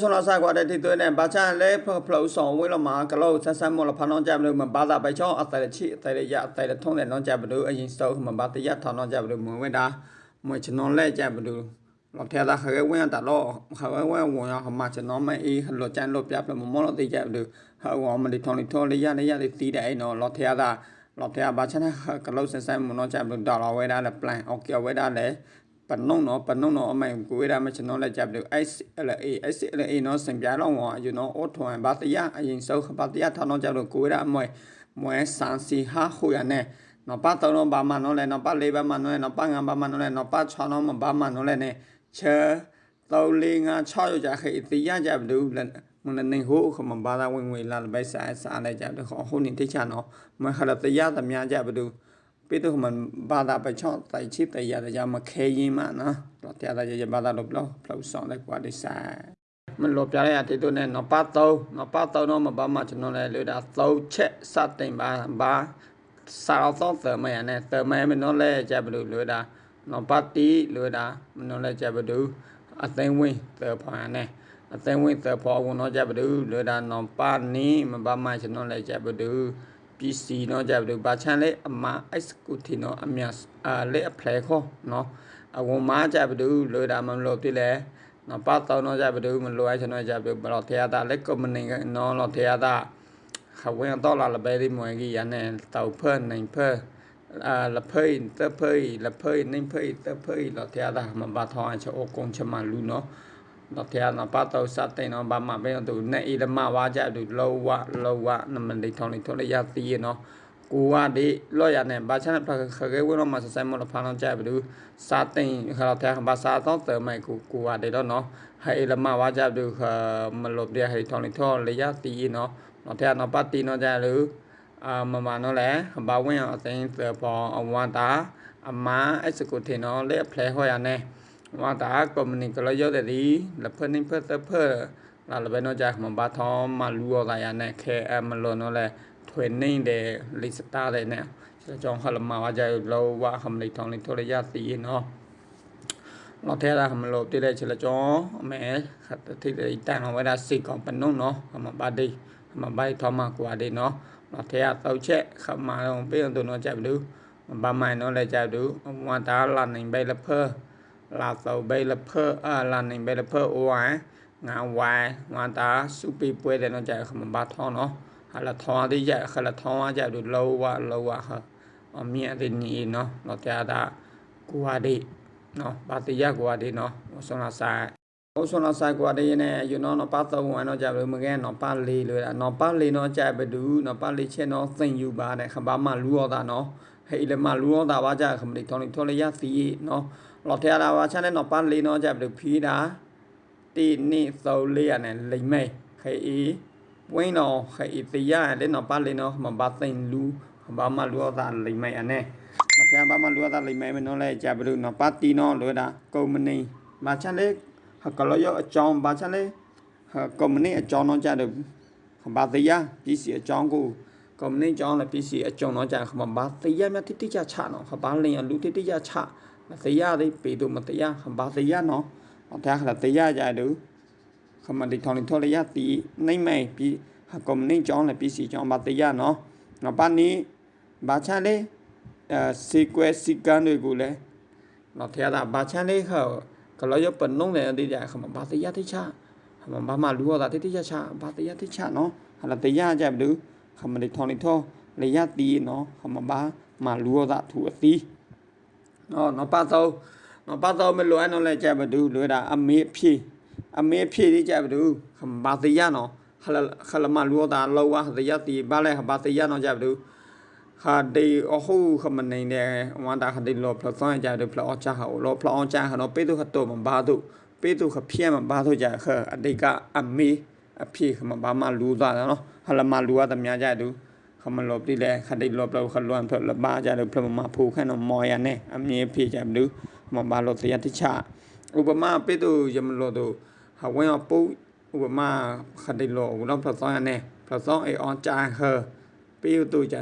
ဆွန်လာဆိုင်ကွာတဲ့တီသွဲနဲ့ဘာချန်လဲဖဖလို့ဆောင်ဝဲလမှာကလို့ဆက်ဆက်မောလဖနောင်းကြဘလို့မဘာသာပဲချောအတယ်ချီအတယ်ရအတယ်ထုံးတဲ့နောင်းကြဘလို့အရင်စောမဘာတရထောင်းနောင်းကြဘလို့မဝဲတာမွေချနောလဲကြဘလို့လောထဲတာခရဲဝဲတာတော့ခရဲဝဲဝန်ရခမချနောမအေးလောချန်လောပြပမမောလတိကြဘလို့ဟာဝမလီထောင်းလီထောလေးရလေးရလေးတီးတဲ့နော်လောထဲတာလောထဲဘာချန်ကလို့ဆက်ဆက်မနောကြဘလို့ဒေါ်လာဝဲတာလဲ plan အော်ကဝဲတာလဲ ပနုံနော်ပနုံနော်အမိုင်ကိုရမချနော်လက်ကြပ်လို့ SLA SLA နော်စင်ပြလောင်းဝါယူနော်အော်ထွန်ဘာတရအရင်စောဘာတရထောင်းတော့ကြလို့ကိုရအမွဲမွဲဆန်စီဟာဟိုရနဲ့နော်ပတ်တော့နော်ဘာမနော်လဲနော်ပတ်လေးဘာမနော်လဲနော်ပတ်ငါဘာမနော်လဲနော်ပတ်ချောင်းနော်ဘာမနော်လဲနဲ့ချဲတော်လေးငါ6ရကြခေတရကြဘလို့မနနေဟိုခမဘာသာဝင်ဝင်လာပဲစားစားလိုက်ကြတော့ဟိုနေတိချနော်မခရတရသမျှကြဘလို့ ပေတော့มันဘာသာပချောတိုင်ချစ်တရရမခဲရင်မနော်တော့တရားရရဘာသာလို့လို့ဖလို့ဆောင်လိုက်ကွာဒီဆိုင်မလို့ပြရရတဲ့တော့နဲ့နပါတော့နပါတော့တော့မဘာမှကျွန်တော်လည်းလို့ဒါသုံးချက်စတင်ပါဘာစာတော့သမယနဲ့သမယမနော်လဲကြဘလို့လို့ဒါနပါတီလို့ဒါမနော်လဲကြဘလို့အသိဝင်သဖာနဲ့အသိဝင်သဖောဝန်တော့ကြဘလို့လို့ဒါနပါနီမဘာမှကျွန်တော်လည်းကြဘလို့ PC เนาะကြပြီဘာချန်လဲအမ executive เนาะအမြအာလဲအဖလဲခေါ်เนาะအဝန်မာကြပြီလို့ဒါမလို့ပြလဲเนาะပတ်တော့เนาะကြပြီမလို့အဲ့ကျွန်တော်ကြပြီဘလော့ထေရတာလဲ company เนาะလော့ထေရတာခဝင်တော့လာလပဲဒီမွေကြီးရနဲ့တောက်ဖဲနိုင်ဖဲအာလဖေးတဖေးလဖေးနိုင်ဖေးတဖေးလော့ထေရတာမဘာထောင်းချအကုန်ချမလူเนาะ တော့ဖျားတော့ပတ်တော့စတဲ့နော်ဘာမှပဲတော့နဲ့ဤလမဝါကြတူလောဝလောဝနမလေးထောင်းလေးထောင်းလေးရသေးရနော်ကိုကဒီလောရနဲ့ဘာချန်ဖခခဲဝနော်မဆဆိုင်မလဖာနောကြဘူးစာတင်ခါတော့တဲ့ဘာစာတော့တယ်မိုက်ကိုကိုကဒီတော့နော်ဟဲလမဝါကြတူခမလို့ပြဟဲထောင်းလေးထောင်းလေးရသေးရနော်တော့တဲ့နော်ပတ်တီနော်ကြလူအာမမနော်လေဘာဝင်အသိပေါ်အဝါတာအမအစကုထေနော်လေဖလဲဟောရနဲ့ ว่าตากมนี่ก็เลยยอดดีแล้วเพิ่นนี่เพิ่นเพิ่นเราเลยไปนอกจากมันบาทอมมาลัวอะไรเนี่ยแค่มันลนนั่นแหละเทรนนิ่งเดลิสตาเลยเนี่ยจะจองเขาลมาว่าใจเราว่าคำลิทองลิทรยาสีเนาะเราแท้ละคำลบที่ได้เชลจองแม่ขัดที่ได้ตั้งเอาไว้ได้สิของเป็นนุ่งเนาะมาบาดีมาใบทอมากว่าดีเนาะเราแท้เอาแช่ขับมาลงเปลี่ยนตัวนอนจับดูบาไม้นอนเลยจับดูว่าตาหลันหนึ่งใบละเพ้อ လာသောဘေလဖာအာလာနေဘေလဖာအိုဝိုင်ငါဝိုင်ငါတာစုပိပွဲတယ်နော်ကြာခမဘာထောနော်ဟာလာထောအသေးကြခလာထောအကြတို့လောဝလောဝဟာအမြတ်တဲ့နီနော်တော့ကြာတာကိုဟာဒီနော်ဘာတိယကိုဟာဒီနော်ဆွန်လာဆိုင်โอဆွန်လာဆိုင်ကိုဟာဒီနဲ့ယူနော်နော်ပါတော့ဝန်တော့ကြာပြီမကဲနော်ပါလေးလို့နော်ပါလေးနော်ကြာဘဒူနော်ပါလေးချက်နော်သိမ့်ယူပါတဲ့ခဘာမလူရောတာနော်ဟဲ့လေမလူရောတာပါကြခမလေးထောင်းလေးထော်လေးရစီနော် လော်ထဲလာပါချန်တဲ့နော်ပန်းလေးနော်ကြပြီဖီးတာတီနိသောလေးရနဲ့လိမ့်မဲခေအီဝင်းနော်ခေအီတရားတဲ့နော်ပန်းလေးနော်မဘာသိန်လူဘာမလူအသာလိမ့်မဲအနေမပြဘာမလူအသာလိမ့်မဲမနော်လဲကြပြီနော်ပါတီနော်လွေတာကုမ္ပဏီမာချန်လေးဟကလောရအကြောင်းဘာချန်လေးဟကုမ္ပဏီအကြောင်းတော့ကြတယ်ဘာတရားပစ္စည်းအကြောင်းကိုကုမ္ပဏီအကြောင်းလည်းပစ္စည်းအကြောင်းတော့ကြခမဘာတရားမြတိတိကျချနော်ခဘာလင်းလူတိတိကျချမ တရားသေးပေတို့မတရားဘာတရားနော်ဒါခလာတရားကြတူခမတိထောင်းထော်လရတီနိုင်မိုင်ပြီးကွန်မြူနတီကြောင်းလည်းပြည်စီကြောင်းဘာတရားနော်ငါပါနီဘာချလေအဲစီကွဲစီကန်တွေကိုလည်းတော့ဖျားတာဘာချလေးခေါကလောရပနုံလည်းတိကြခမဘာတရားတိချခမဘာမလူရတာတိတိချချဘာတရားတိချနော်ဟာလာတရားကြဘူးခမတိထောင်းထော်လရတီနော်ခမဘာမလူရတာသူအသီး နော်နော်ပါတော့နော်ပါတော့မလွယ်နော်လဲကြဘဒူလွယ်တာအမေဖြည့်အမေဖြည့်ဒီကြဘဒူခဘာတရနော်ခလခလမလူတာလောဝတရတီဘာလဲဘာတရနော်ကြဘဒူခါဒီအဟုခမနေတဲ့ဝန်တာခဒီလောဖလသွန်ကြတယ်ဖလောချာဟောလောဖလောချာဟနော်ပေတုခတောမဘာတုပေတုခဖျဲမဘာတုကြခအတိကအမေအဖြည့်ခမဘာမလူသားနော်ဟလမလူရတမြကြတူ ခမလောပတိလေခတိလောပလောခလွန်ဖလဘာကြတယ်ဖလမဖူခနမောရနဲ့အမြင်ဖေးကြဘလူမဘာလောတရတိချဥပမာပေတုယမလောတုဟဝင်အပုဥပမာခတိလောဝလောဖလသောရနဲ့ဖလသောအေအောင်ကြဟပေတုကြ